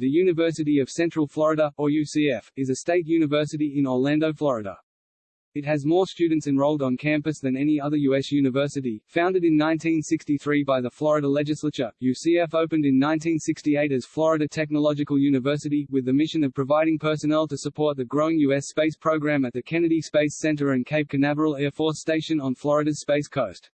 The University of Central Florida, or UCF, is a state university in Orlando, Florida. It has more students enrolled on campus than any other U.S. university. Founded in 1963 by the Florida legislature, UCF opened in 1968 as Florida Technological University, with the mission of providing personnel to support the growing U.S. space program at the Kennedy Space Center and Cape Canaveral Air Force Station on Florida's Space Coast.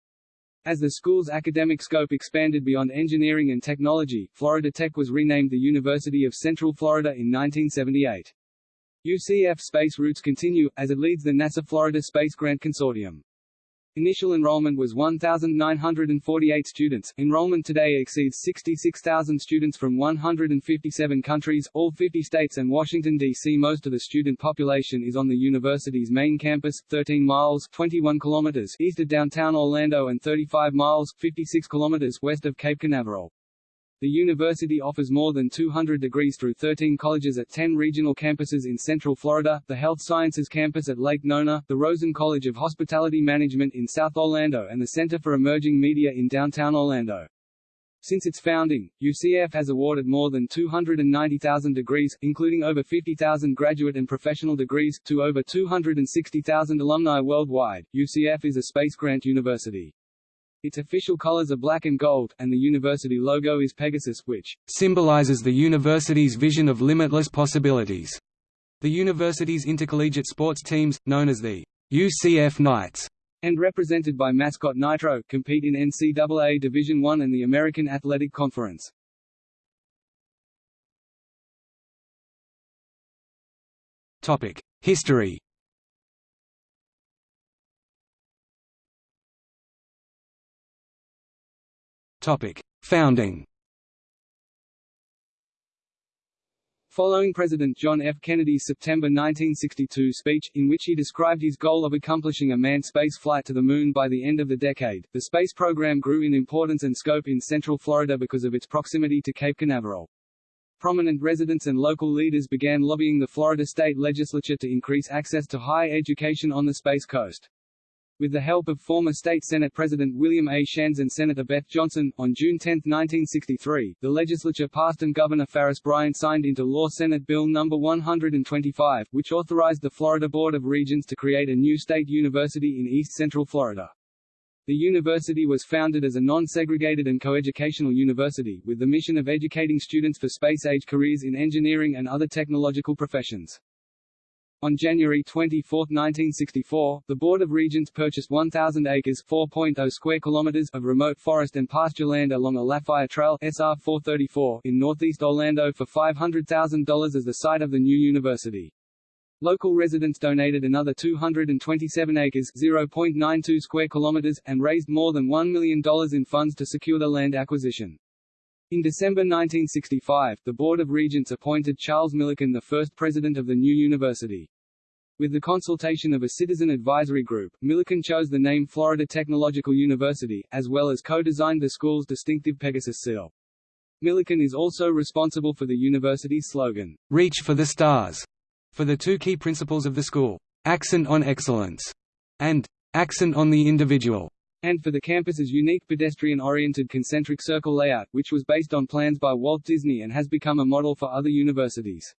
As the school's academic scope expanded beyond engineering and technology, Florida Tech was renamed the University of Central Florida in 1978. UCF space roots continue, as it leads the NASA Florida Space Grant Consortium. Initial enrollment was 1,948 students. Enrollment today exceeds 66,000 students from 157 countries, all 50 states and Washington, D.C. Most of the student population is on the university's main campus, 13 miles 21 kilometers east of downtown Orlando and 35 miles 56 kilometers west of Cape Canaveral. The university offers more than 200 degrees through 13 colleges at 10 regional campuses in Central Florida, the Health Sciences campus at Lake Nona, the Rosen College of Hospitality Management in South Orlando and the Center for Emerging Media in downtown Orlando. Since its founding, UCF has awarded more than 290,000 degrees, including over 50,000 graduate and professional degrees, to over 260,000 alumni worldwide. UCF is a space grant university. Its official colors are black and gold, and the university logo is Pegasus which symbolizes the university's vision of limitless possibilities. The university's intercollegiate sports teams, known as the UCF Knights, and represented by mascot Nitro, compete in NCAA Division I and the American Athletic Conference. History Topic: Founding. Following President John F. Kennedy's September 1962 speech, in which he described his goal of accomplishing a manned space flight to the Moon by the end of the decade, the space program grew in importance and scope in Central Florida because of its proximity to Cape Canaveral. Prominent residents and local leaders began lobbying the Florida state legislature to increase access to higher education on the Space Coast. With the help of former State Senate President William A. Shands and Senator Beth Johnson, on June 10, 1963, the legislature passed and Governor Farris Bryant signed into law Senate Bill No. 125, which authorized the Florida Board of Regents to create a new state university in East Central Florida. The university was founded as a non-segregated and coeducational university, with the mission of educating students for space-age careers in engineering and other technological professions. On January 24, 1964, the Board of Regents purchased 1,000 acres (4.0 square kilometers) of remote forest and pasture land along Alafaya Trail (SR 434) in northeast Orlando for $500,000 as the site of the new university. Local residents donated another 227 acres (0.92 square kilometers) and raised more than $1 million in funds to secure the land acquisition. In December 1965, the Board of Regents appointed Charles Millican the first president of the new university. With the consultation of a citizen advisory group, Millican chose the name Florida Technological University, as well as co-designed the school's distinctive Pegasus seal. Millican is also responsible for the university's slogan, Reach for the Stars, for the two key principles of the school, Accent on Excellence, and Accent on the Individual, and for the campus's unique pedestrian-oriented concentric circle layout, which was based on plans by Walt Disney and has become a model for other universities.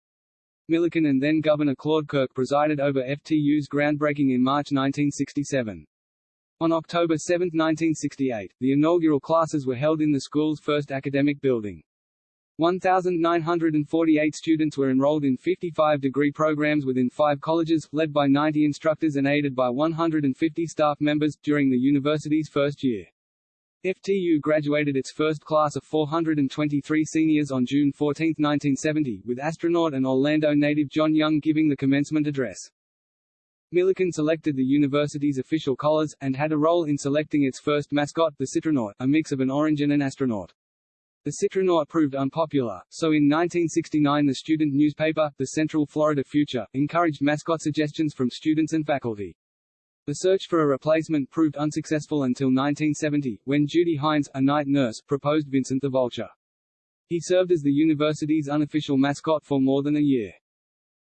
Millican and then Governor Claude Kirk presided over FTU's groundbreaking in March 1967. On October 7, 1968, the inaugural classes were held in the school's first academic building. 1,948 students were enrolled in 55 degree programs within five colleges, led by 90 instructors and aided by 150 staff members, during the university's first year. FTU graduated its first class of 423 seniors on June 14, 1970, with astronaut and Orlando native John Young giving the commencement address. Millican selected the university's official colors, and had a role in selecting its first mascot, the Citronaut, a mix of an orange and an astronaut. The Citronaut proved unpopular, so in 1969 the student newspaper, the Central Florida Future, encouraged mascot suggestions from students and faculty. The search for a replacement proved unsuccessful until 1970, when Judy Hines, a night nurse, proposed Vincent the Vulture. He served as the university's unofficial mascot for more than a year.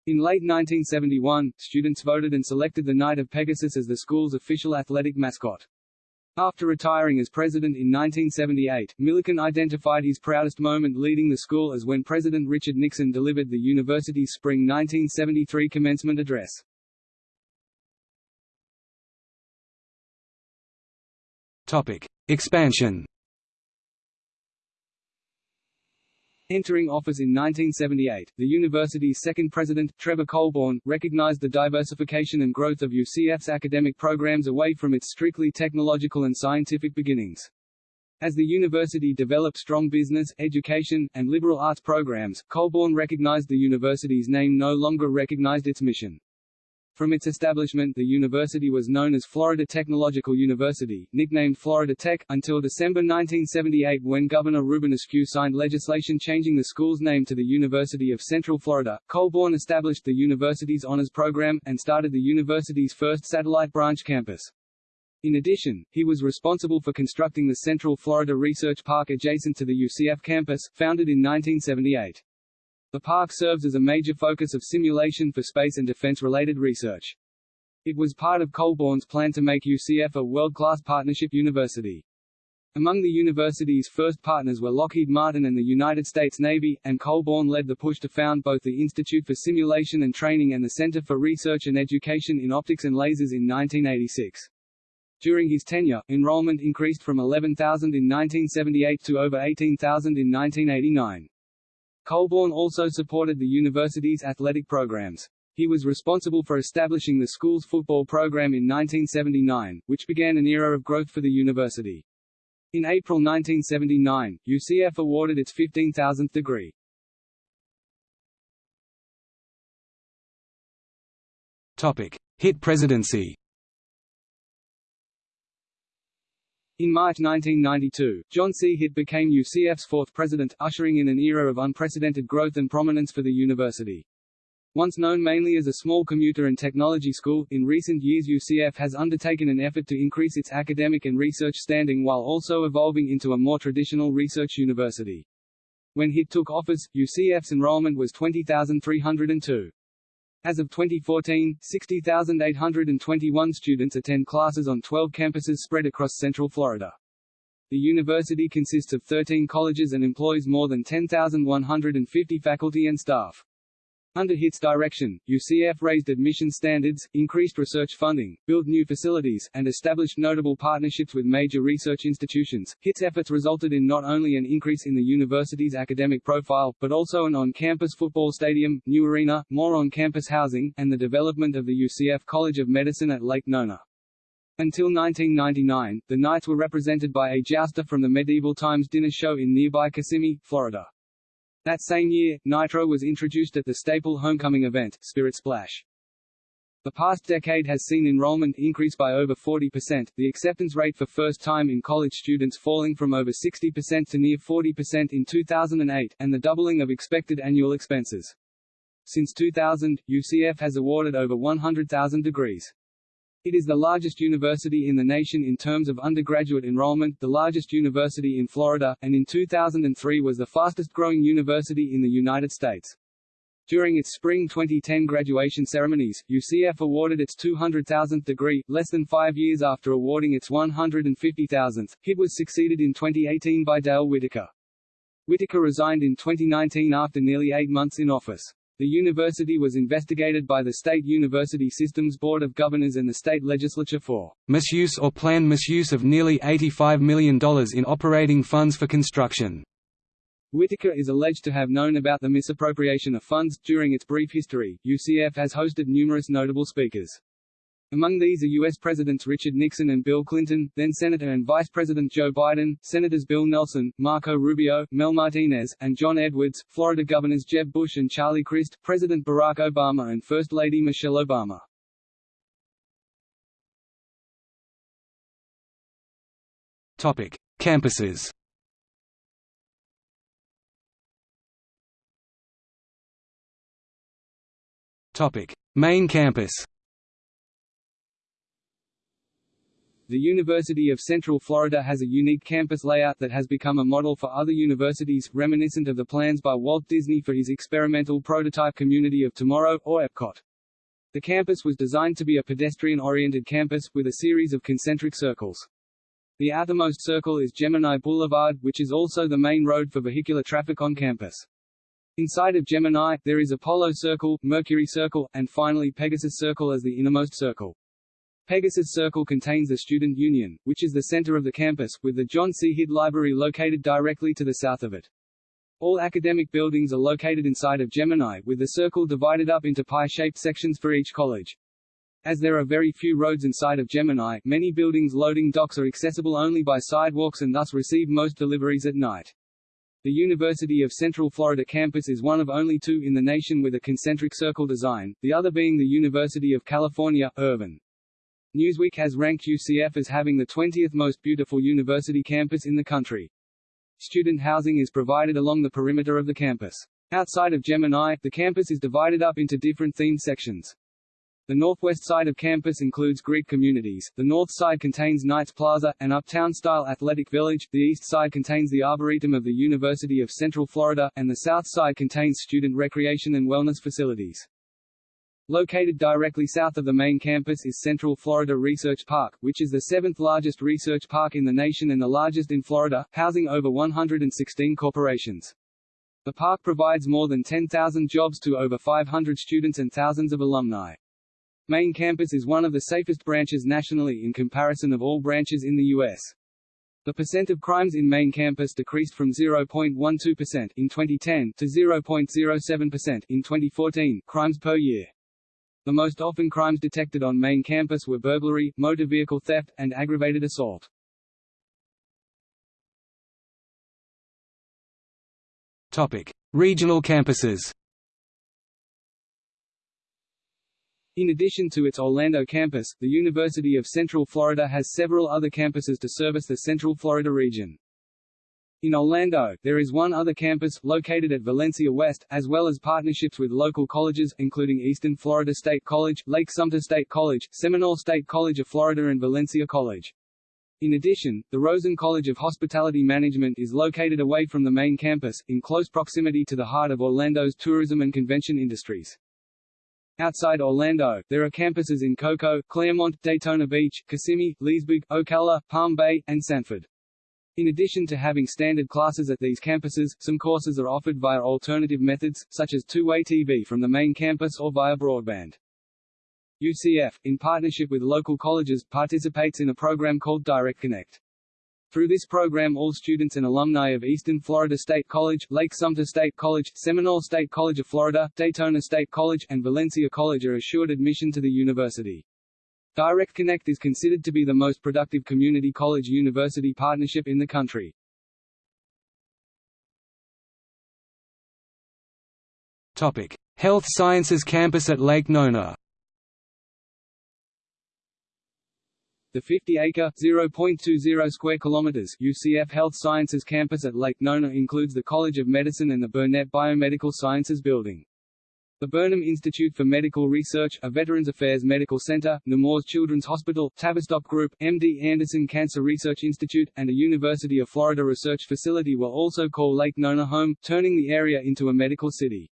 In late 1971, students voted and selected the Knight of Pegasus as the school's official athletic mascot. After retiring as president in 1978, Millican identified his proudest moment leading the school as when President Richard Nixon delivered the university's spring 1973 commencement address. Topic: Expansion. Entering office in 1978, the university's second president, Trevor Colborn, recognized the diversification and growth of UCF's academic programs away from its strictly technological and scientific beginnings. As the university developed strong business, education, and liberal arts programs, Colborn recognized the university's name no longer recognized its mission. From its establishment the university was known as Florida Technological University, nicknamed Florida Tech, until December 1978 when Governor Reubin Askew signed legislation changing the school's name to the University of Central Florida. Colborn established the university's honors program, and started the university's first satellite branch campus. In addition, he was responsible for constructing the Central Florida Research Park adjacent to the UCF campus, founded in 1978. The park serves as a major focus of simulation for space and defense-related research. It was part of Colborn's plan to make UCF a world-class partnership university. Among the university's first partners were Lockheed Martin and the United States Navy, and Colborn led the push to found both the Institute for Simulation and Training and the Center for Research and Education in Optics and Lasers in 1986. During his tenure, enrollment increased from 11,000 in 1978 to over 18,000 in 1989. Colborn also supported the university's athletic programs. He was responsible for establishing the school's football program in 1979, which began an era of growth for the university. In April 1979, UCF awarded its 15,000th degree. Topic: Hitt presidency. In March 1992, John C. Hitt became UCF's fourth president, ushering in an era of unprecedented growth and prominence for the university. Once known mainly as a small commuter and technology school, in recent years UCF has undertaken an effort to increase its academic and research standing while also evolving into a more traditional research university. When Hitt took office, UCF's enrollment was 20,302. As of 2014, 60,821 students attend classes on 12 campuses spread across Central Florida. The university consists of 13 colleges and employs more than 10,150 faculty and staff. Under Hitt's direction, UCF raised admission standards, increased research funding, built new facilities, and established notable partnerships with major research institutions. Hitt's efforts resulted in not only an increase in the university's academic profile, but also an on-campus football stadium, new arena, more on-campus housing, and the development of the UCF College of Medicine at Lake Nona. Until 1999, the Knights were represented by a jouster from the medieval times dinner show in nearby Kissimmee, Florida. That same year, Nitro was introduced at the staple homecoming event, Spirit Splash. The past decade has seen enrollment increase by over 40%, the acceptance rate for first-time in college students falling from over 60% to near 40% in 2008, and the doubling of expected annual expenses. Since 2000, UCF has awarded over 100,000 degrees. It is the largest university in the nation in terms of undergraduate enrollment, the largest university in Florida, and in 2003 was the fastest growing university in the United States. During its spring 2010 graduation ceremonies, UCF awarded its 200,000th degree, less than five years after awarding its 150,000th. Hitt was succeeded in 2018 by Dale Whitaker. Whitaker resigned in 2019 after nearly eight months in office. The university was investigated by the State University Systems Board of Governors and the state legislature for misuse or planned misuse of nearly $85 million in operating funds for construction. Whitaker is alleged to have known about the misappropriation of funds. During its brief history, UCF has hosted numerous notable speakers. Among these are U.S. Presidents Richard Nixon and Bill Clinton, then Senator and Vice President Joe Biden, Senators Bill Nelson, Marco Rubio, Mel Martinez, and John Edwards, Florida Governors Jeb Bush and Charlie Crist, President Barack Obama and First Lady Michelle Obama. Topic: Campuses. Topic: Main campus. The University of Central Florida has a unique campus layout that has become a model for other universities, reminiscent of the plans by Walt Disney for his experimental prototype Community of Tomorrow, or Epcot. The campus was designed to be a pedestrian-oriented campus, with a series of concentric circles. The outermost circle is Gemini Boulevard, which is also the main road for vehicular traffic on campus. Inside of Gemini, there is Apollo Circle, Mercury Circle, and finally Pegasus Circle as the innermost circle. Pegasus Circle contains the Student Union, which is the center of the campus, with the John C. Hitt Library located directly to the south of it. All academic buildings are located inside of Gemini, with the circle divided up into pie-shaped sections for each college. As there are very few roads inside of Gemini, many buildings' loading docks are accessible only by sidewalks and thus receive most deliveries at night. The University of Central Florida campus is one of only two in the nation with a concentric circle design, the other being the University of California, Irvine. Newsweek has ranked UCF as having the 20th most beautiful university campus in the country. Student housing is provided along the perimeter of the campus. Outside of Gemini, the campus is divided up into different themed sections. The northwest side of campus includes Greek communities, the north side contains Knights Plaza, an uptown-style athletic village, the east side contains the Arboretum of the University of Central Florida, and the south side contains student recreation and wellness facilities. Located directly south of the main campus is Central Florida Research Park, which is the seventh largest research park in the nation and the largest in Florida, housing over 116 corporations. The park provides more than 10,000 jobs to over 500 students and thousands of alumni. Main campus is one of the safest branches nationally in comparison of all branches in the U.S. The percent of crimes in main campus decreased from 0.12% in 2010 to 0.07% in 2014 crimes per year. The most often crimes detected on main campus were burglary, motor vehicle theft, and aggravated assault. Topic: Regional campuses. In addition to its Orlando campus, the University of Central Florida has several other campuses to service the Central Florida region. In Orlando, there is one other campus, located at Valencia West, as well as partnerships with local colleges, including Eastern Florida State College, Lake Sumter State College, Seminole State College of Florida and Valencia College. In addition, the Rosen College of Hospitality Management is located away from the main campus, in close proximity to the heart of Orlando's tourism and convention industries. Outside Orlando, there are campuses in Cocoa, Clermont, Daytona Beach, Kissimmee, Leesburg, Ocala, Palm Bay, and Sanford. In addition to having standard classes at these campuses, some courses are offered via alternative methods, such as two-way TV from the main campus or via broadband. UCF, in partnership with local colleges, participates in a program called Direct Connect. Through this program all students and alumni of Eastern Florida State College, Lake Sumter State College, Seminole State College of Florida, Daytona State College, and Valencia College are assured admission to the university. Direct Connect is considered to be the most productive community college-university partnership in the country. Topic: Health Sciences Campus at Lake Nona. The 50-acre (0.20 square kilometers) UCF Health Sciences campus at Lake Nona includes the College of Medicine and the Burnett Biomedical Sciences Building. The Burnham Institute for Medical Research, a Veterans Affairs Medical Center, Nemours Children's Hospital, Tavistock Group, MD Anderson Cancer Research Institute, and a University of Florida research facility will also call Lake Nona home, turning the area into a medical city.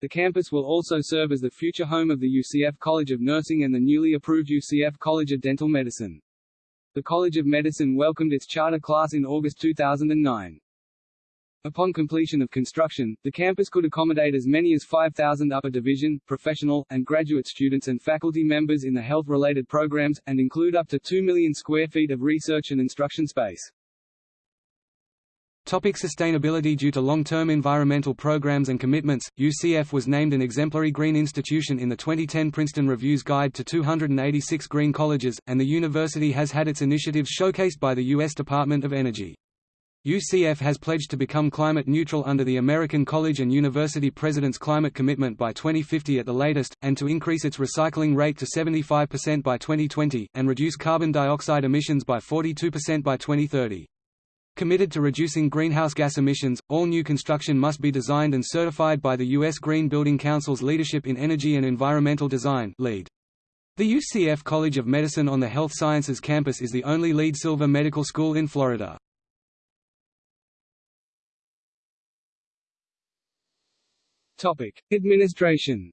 The campus will also serve as the future home of the UCF College of Nursing and the newly approved UCF College of Dental Medicine. The College of Medicine welcomed its charter class in August 2009. Upon completion of construction, the campus could accommodate as many as 5,000 upper division, professional, and graduate students and faculty members in the health-related programs, and include up to 2 million square feet of research and instruction space. Topic sustainability Due to long-term environmental programs and commitments, UCF was named an exemplary green institution in the 2010 Princeton Review's Guide to 286 Green Colleges, and the university has had its initiatives showcased by the U.S. Department of Energy. UCF has pledged to become climate neutral under the American College and University President's Climate Commitment by 2050 at the latest, and to increase its recycling rate to 75% by 2020, and reduce carbon dioxide emissions by 42% by 2030. Committed to reducing greenhouse gas emissions, all new construction must be designed and certified by the U.S. Green Building Council's Leadership in Energy and Environmental Design LEED. The UCF College of Medicine on the Health Sciences campus is the only LEED Silver medical school in Florida. Topic: Administration.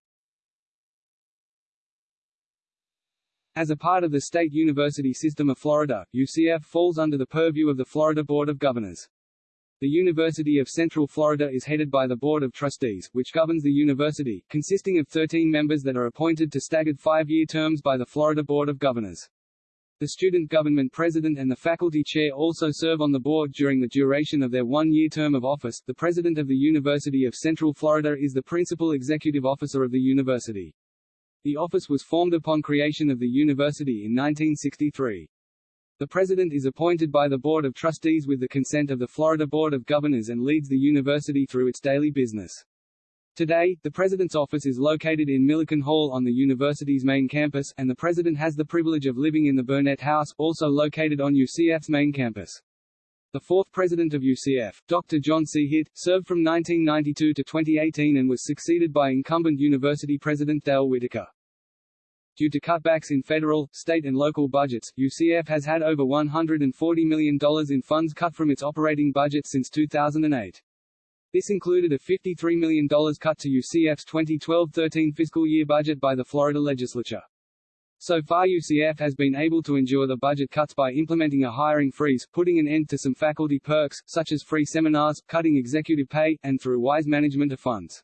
As a part of the state university system of Florida, UCF falls under the purview of the Florida Board of Governors. The University of Central Florida is headed by the Board of Trustees, which governs the university, consisting of 13 members that are appointed to staggered five-year terms by the Florida Board of Governors. The student government president and the faculty chair also serve on the board during the duration of their one-year term of office. The president of the University of Central Florida is the principal executive officer of the university. The office was formed upon creation of the university in 1963. The president is appointed by the Board of Trustees with the consent of the Florida Board of Governors and leads the university through its daily business. Today, the president's office is located in Millican Hall on the university's main campus, and the president has the privilege of living in the Burnett House, also located on UCF's main campus. The fourth president of UCF, Dr. John C. Hitt, served from 1992 to 2018 and was succeeded by incumbent university president Dale Whitaker. Due to cutbacks in federal, state and local budgets, UCF has had over $140 million in funds cut from its operating budget since 2008. This included a $53 million cut to UCF's 2012-13 fiscal year budget by the Florida legislature. So far UCF has been able to endure the budget cuts by implementing a hiring freeze, putting an end to some faculty perks, such as free seminars, cutting executive pay, and through wise management of funds.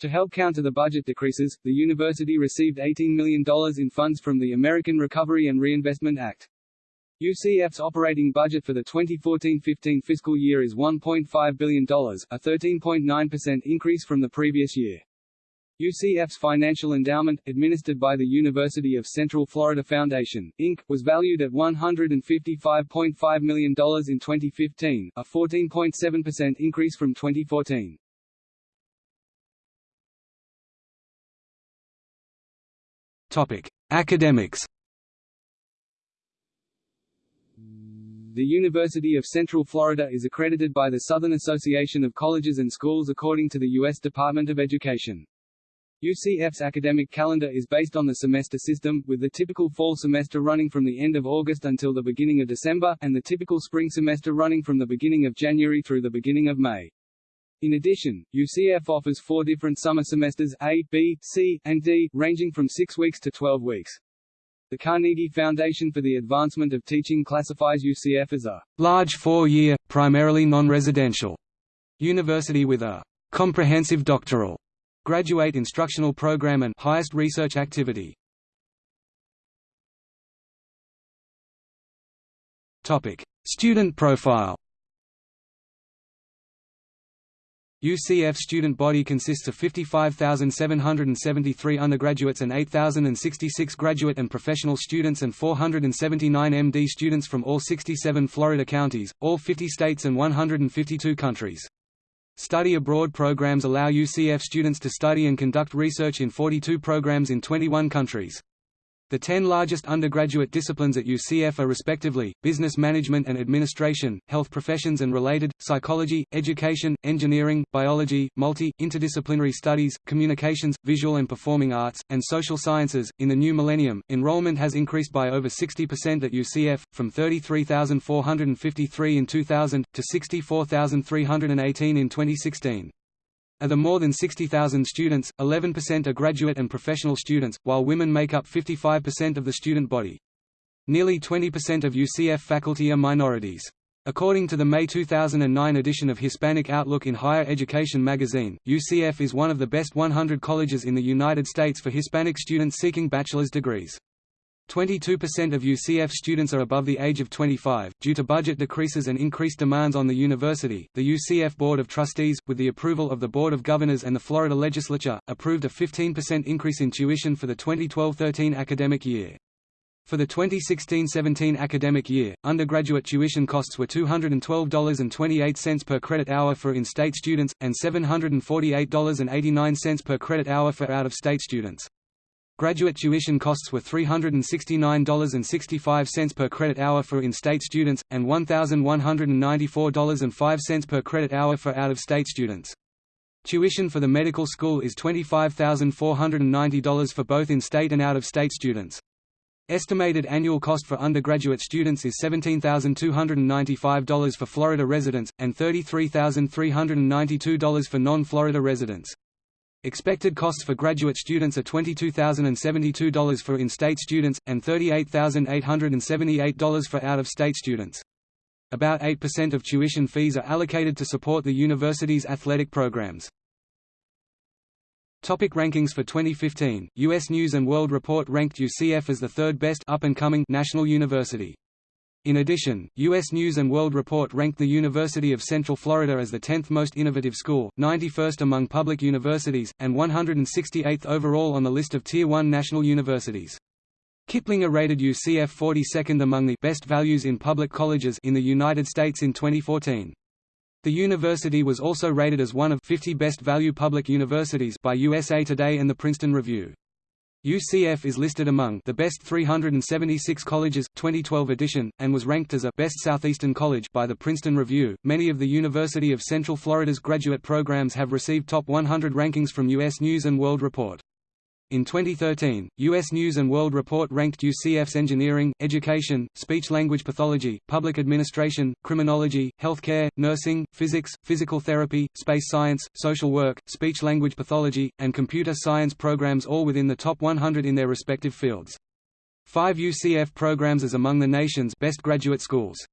To help counter the budget decreases, the university received $18 million in funds from the American Recovery and Reinvestment Act. UCF's operating budget for the 2014-15 fiscal year is $1.5 billion, a 13.9% increase from the previous year. UCF's financial endowment, administered by the University of Central Florida Foundation, Inc., was valued at $155.5 million in 2015, a 14.7% increase from 2014. Topic: Academics. The University of Central Florida is accredited by the Southern Association of Colleges and Schools according to the U.S. Department of Education. UCF's academic calendar is based on the semester system, with the typical fall semester running from the end of August until the beginning of December, and the typical spring semester running from the beginning of January through the beginning of May. In addition, UCF offers four different summer semesters A, B, C, and D, ranging from 6 weeks to 12 weeks. The Carnegie Foundation for the Advancement of Teaching classifies UCF as a large four-year, primarily non-residential university with a comprehensive doctoral graduate instructional program and highest research activity. Topic: Student profile. UCF student body consists of 55,773 undergraduates and 8,066 graduate and professional students and 479 MD students from all 67 Florida counties, all 50 states and 152 countries. Study abroad programs allow UCF students to study and conduct research in 42 programs in 21 countries. The ten largest undergraduate disciplines at UCF are respectively, business management and administration, health professions and related, psychology, education, engineering, biology, multi, interdisciplinary studies, communications, visual and performing arts, and social sciences. In the new millennium, enrollment has increased by over 60% at UCF, from 33,453 in 2000, to 64,318 in 2016. Of the more than 60,000 students, 11% are graduate and professional students, while women make up 55% of the student body. Nearly 20% of UCF faculty are minorities. According to the May 2009 edition of Hispanic Outlook in Higher Education magazine, UCF is one of the best 100 colleges in the United States for Hispanic students seeking bachelor's degrees. 22% of UCF students are above the age of 25. Due to budget decreases and increased demands on the university, the UCF Board of Trustees, with the approval of the Board of Governors and the Florida Legislature, approved a 15% increase in tuition for the 2012-13 academic year. For the 2016-17 academic year, undergraduate tuition costs were $212.28 per credit hour for in-state students, and $748.89 per credit hour for out-of-state students. Graduate tuition costs were $369.65 per credit hour for in-state students, and $1,194.05 per credit hour for out-of-state students. Tuition for the medical school is $25,490 for both in-state and out-of-state students. Estimated annual cost for undergraduate students is $17,295 for Florida residents, and $33,392 for non-Florida residents. Expected costs for graduate students are $22,072 for in-state students, and $38,878 for out-of-state students. About 8% of tuition fees are allocated to support the university's athletic programs. Topic rankings for 2015, U.S. News & World Report ranked UCF as the third best up-and-coming national university. In addition, U.S. News & World Report ranked the University of Central Florida as the 10th most innovative school, 91st among public universities, and 168th overall on the list of Tier 1 national universities. Kiplinger rated UCF 42nd among the best values in public colleges in the United States in 2014. The university was also rated as one of 50 best value public universities by USA Today and the Princeton Review. UCF is listed among the best 376 colleges 2012 edition and was ranked as a best Southeastern college by the Princeton Review. Many of the University of Central Florida's graduate programs have received top 100 rankings from US News and World Report. In 2013, U.S. News & World Report ranked UCF's engineering, education, speech-language pathology, public administration, criminology, healthcare, nursing, physics, physical therapy, space science, social work, speech-language pathology, and computer science programs all within the top 100 in their respective fields. Five UCF programs is among the nation's best graduate schools.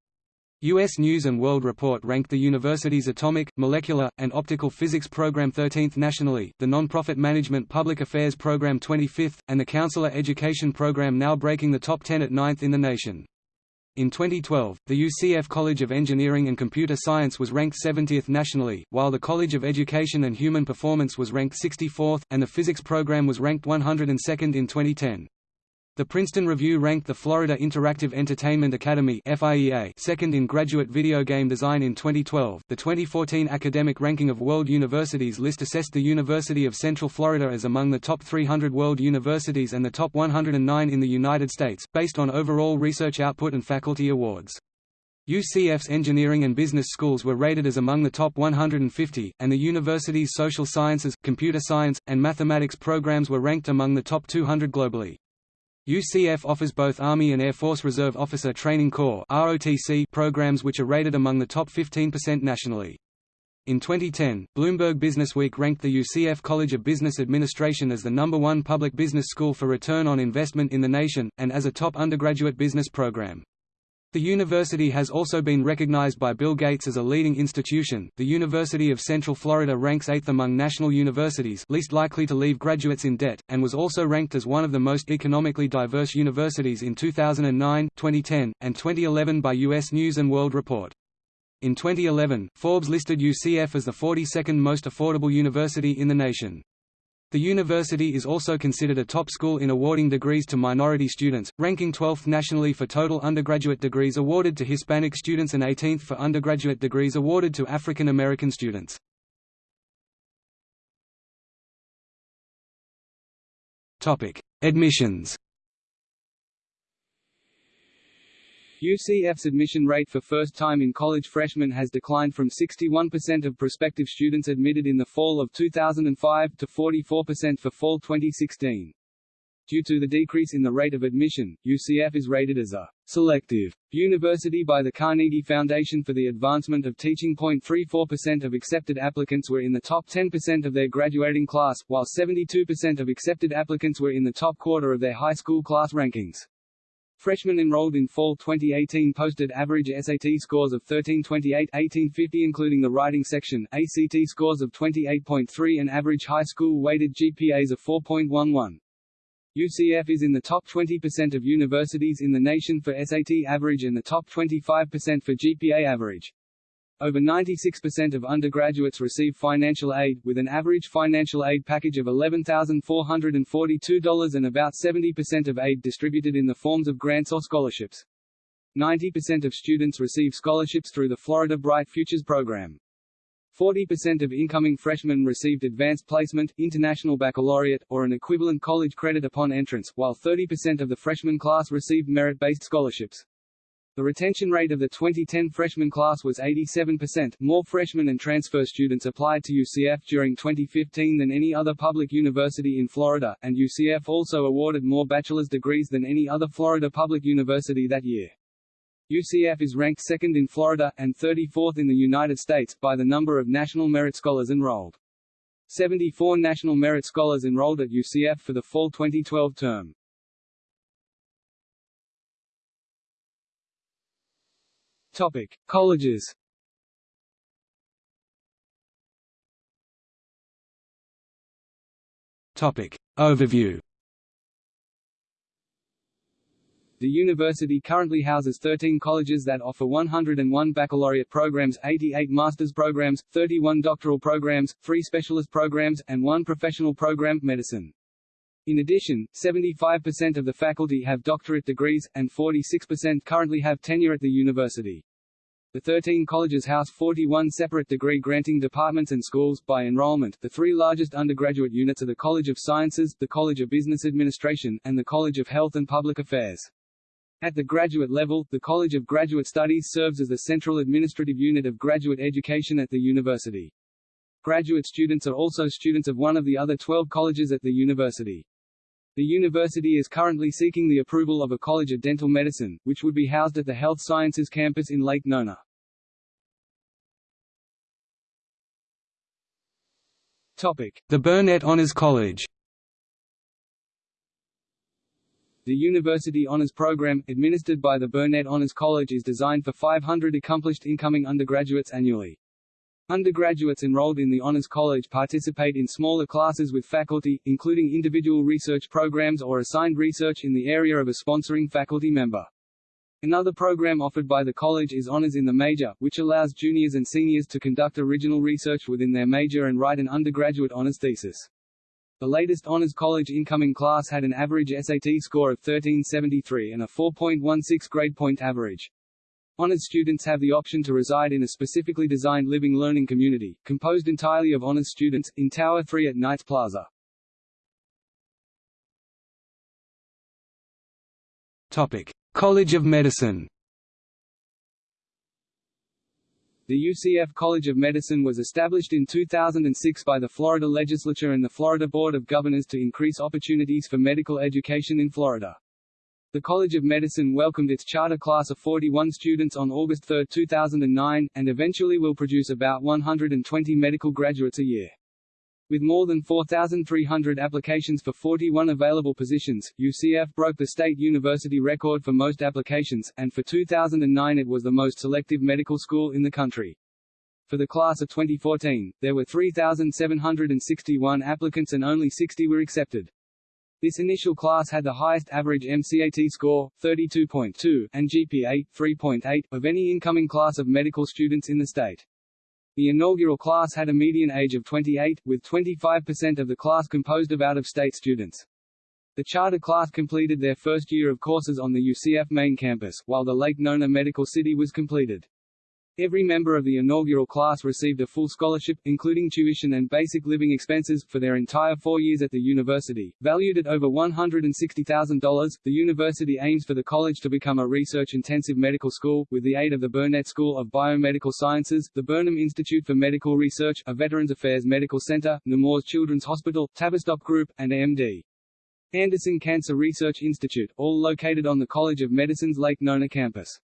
U.S. News & World Report ranked the university's atomic, molecular, and optical physics program 13th nationally, the nonprofit management public affairs program 25th, and the counselor education program now breaking the top 10 at 9th in the nation. In 2012, the UCF College of Engineering and Computer Science was ranked 70th nationally, while the College of Education and Human Performance was ranked 64th, and the physics program was ranked 102nd in 2010. The Princeton Review ranked the Florida Interactive Entertainment Academy (FIEA) second in graduate video game design in 2012. The 2014 Academic Ranking of World Universities list assessed the University of Central Florida as among the top 300 world universities and the top 109 in the United States, based on overall research output and faculty awards. UCF's engineering and business schools were rated as among the top 150, and the university's social sciences, computer science, and mathematics programs were ranked among the top 200 globally. UCF offers both Army and Air Force Reserve Officer Training Corps programs which are rated among the top 15% nationally. In 2010, Bloomberg Businessweek ranked the UCF College of Business Administration as the number one public business school for return on investment in the nation, and as a top undergraduate business program. The university has also been recognized by Bill Gates as a leading institution. The University of Central Florida ranks 8th among national universities least likely to leave graduates in debt, and was also ranked as one of the most economically diverse universities in 2009, 2010, and 2011 by U.S. News & World Report. In 2011, Forbes listed UCF as the 42nd most affordable university in the nation. The university is also considered a top school in awarding degrees to minority students, ranking 12th nationally for total undergraduate degrees awarded to Hispanic students and 18th for undergraduate degrees awarded to African American students. Admissions UCF's admission rate for first-time in college freshmen has declined from 61% of prospective students admitted in the fall of 2005 to 44% for fall 2016. Due to the decrease in the rate of admission, UCF is rated as a selective university by the Carnegie Foundation for the Advancement of Teaching. 0.34% of accepted applicants were in the top 10% of their graduating class, while 72% of accepted applicants were in the top quarter of their high school class rankings. Freshmen enrolled in fall 2018 posted average SAT scores of 1328 1850 including the writing section, ACT scores of 28.3 and average high school weighted GPAs of 4.11. UCF is in the top 20% of universities in the nation for SAT average and the top 25% for GPA average. Over 96% of undergraduates receive financial aid, with an average financial aid package of $11,442 and about 70% of aid distributed in the forms of grants or scholarships. 90% of students receive scholarships through the Florida Bright Futures program. 40% of incoming freshmen received advanced placement, international baccalaureate, or an equivalent college credit upon entrance, while 30% of the freshman class received merit-based scholarships. The retention rate of the 2010 freshman class was 87%. More freshmen and transfer students applied to UCF during 2015 than any other public university in Florida, and UCF also awarded more bachelor's degrees than any other Florida public university that year. UCF is ranked second in Florida, and 34th in the United States, by the number of National Merit Scholars enrolled. 74 National Merit Scholars enrolled at UCF for the fall 2012 term. Topic: Colleges. Topic: Overview. The university currently houses 13 colleges that offer 101 baccalaureate programs, 88 master's programs, 31 doctoral programs, 3 specialist programs, and 1 professional program, medicine. In addition, 75% of the faculty have doctorate degrees, and 46% currently have tenure at the university. The 13 colleges house 41 separate degree-granting departments and schools. By enrollment, the three largest undergraduate units are the College of Sciences, the College of Business Administration, and the College of Health and Public Affairs. At the graduate level, the College of Graduate Studies serves as the central administrative unit of graduate education at the university. Graduate students are also students of one of the other 12 colleges at the university. The university is currently seeking the approval of a College of Dental Medicine, which would be housed at the Health Sciences campus in Lake Nona. The Burnett Honors College. The University Honors Program, administered by the Burnett Honors College is designed for 500 accomplished incoming undergraduates annually. Undergraduates enrolled in the Honors College participate in smaller classes with faculty, including individual research programs or assigned research in the area of a sponsoring faculty member. Another program offered by the college is Honors in the Major, which allows juniors and seniors to conduct original research within their major and write an undergraduate honors thesis. The latest Honors College incoming class had an average SAT score of 1373 and a 4.16 grade point average. Honours students have the option to reside in a specifically designed living learning community, composed entirely of Honours students, in Tower 3 at Knights Plaza. Topic: College of Medicine. The UCF College of Medicine was established in 2006 by the Florida Legislature and the Florida Board of Governors to increase opportunities for medical education in Florida. The College of Medicine welcomed its charter class of 41 students on August 3, 2009, and eventually will produce about 120 medical graduates a year. With more than 4,300 applications for 41 available positions, UCF broke the state university record for most applications, and for 2009 it was the most selective medical school in the country. For the class of 2014, there were 3,761 applicants and only 60 were accepted. This initial class had the highest average MCAT score, 32.2, and GPA, 3.8, of any incoming class of medical students in the state. The inaugural class had a median age of 28, with 25% of the class composed of out-of-state students. The charter class completed their first year of courses on the UCF main campus, while the Lake Nona Medical City was completed. Every member of the inaugural class received a full scholarship, including tuition and basic living expenses, for their entire four years at the university. Valued at over $160,000, the university aims for the college to become a research-intensive medical school, with the aid of the Burnett School of Biomedical Sciences, the Burnham Institute for Medical Research, a Veterans Affairs Medical Center, Nemours Children's Hospital, Tavistock Group, and AMD. Anderson Cancer Research Institute, all located on the College of Medicine's Lake Nona campus.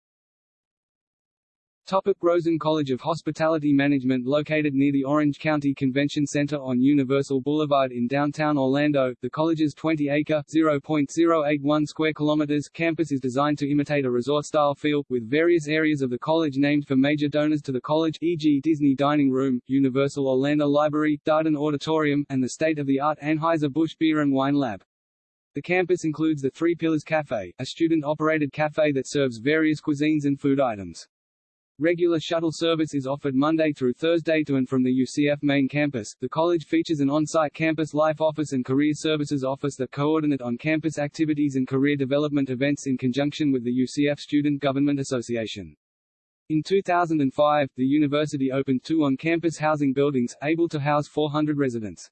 Topic Rosen College of Hospitality Management Located near the Orange County Convention Center on Universal Boulevard in downtown Orlando, the college's 20-acre (0.081 square kilometers) campus is designed to imitate a resort-style feel, with various areas of the college named for major donors to the college e.g. Disney Dining Room, Universal Orlando Library, Darden Auditorium, and the state-of-the-art Anheuser-Busch Beer and Wine Lab. The campus includes the Three Pillars Cafe, a student-operated cafe that serves various cuisines and food items. Regular shuttle service is offered Monday through Thursday to and from the UCF main campus. The college features an on-site campus life office and career services office that coordinate on-campus activities and career development events in conjunction with the UCF Student Government Association. In 2005, the university opened two on-campus housing buildings, able to house 400 residents.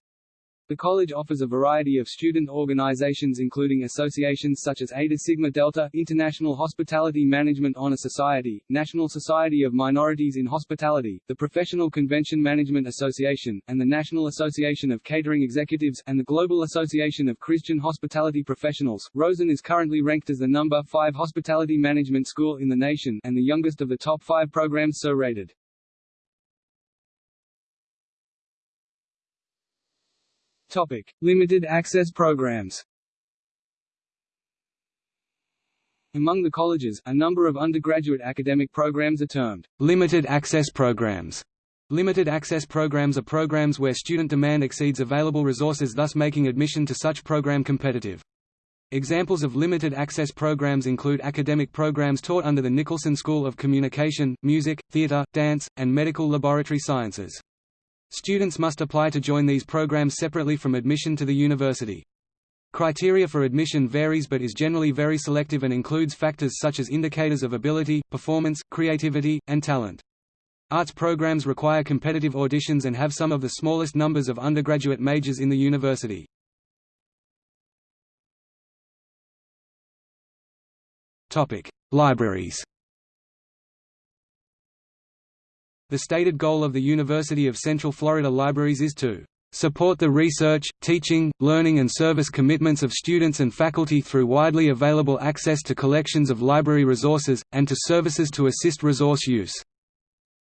The college offers a variety of student organizations including associations such as Eta Sigma Delta, International Hospitality Management Honor Society, National Society of Minorities in Hospitality, the Professional Convention Management Association, and the National Association of Catering Executives, and the Global Association of Christian Hospitality Professionals. Rosen is currently ranked as the number 5 hospitality management school in the nation, and the youngest of the top 5 programs so rated. Topic: Limited access programs. Among the colleges, a number of undergraduate academic programs are termed limited access programs. Limited access programs are programs where student demand exceeds available resources thus making admission to such program competitive. Examples of limited access programs include academic programs taught under the Nicholson School of Communication, Music, Theatre, Dance, and Medical Laboratory Sciences. Students must apply to join these programs separately from admission to the university. Criteria for admission varies but is generally very selective and includes factors such as indicators of ability, performance, creativity, and talent. Arts programs require competitive auditions and have some of the smallest numbers of undergraduate majors in the university. Libraries The stated goal of the University of Central Florida Libraries is to support the research, teaching, learning and service commitments of students and faculty through widely available access to collections of library resources, and to services to assist resource use.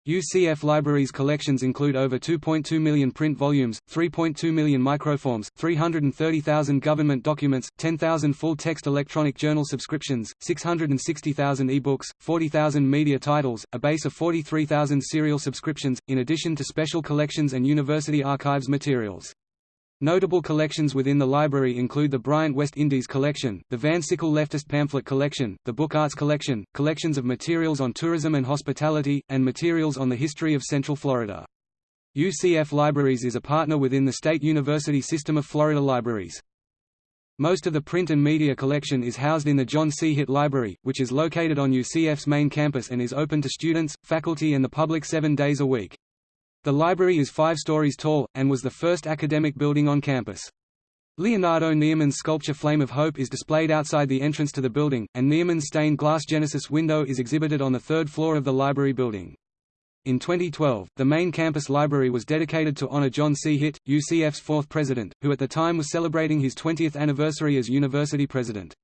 UCF Libraries collections include over 2.2 million print volumes, 3.2 million microforms, 330,000 government documents, 10,000 full-text electronic journal subscriptions, 660,000 e-books, 40,000 media titles, a base of 43,000 serial subscriptions, in addition to special collections and university archives materials. Notable collections within the library include the Bryant West Indies Collection, the Van Sickle Leftist Pamphlet Collection, the Book Arts Collection, collections of materials on tourism and hospitality, and materials on the history of Central Florida. UCF Libraries is a partner within the State University System of Florida Libraries. Most of the print and media collection is housed in the John C. Hitt Library, which is located on UCF's main campus and is open to students, faculty and the public seven days a week. The library is five stories tall, and was the first academic building on campus. Leonardo Nierman's sculpture Flame of Hope is displayed outside the entrance to the building, and Nierman's stained glass Genesis window is exhibited on the third floor of the library building. In 2012, the main campus library was dedicated to honor John C. Hitt, UCF's fourth president, who at the time was celebrating his 20th anniversary as university president.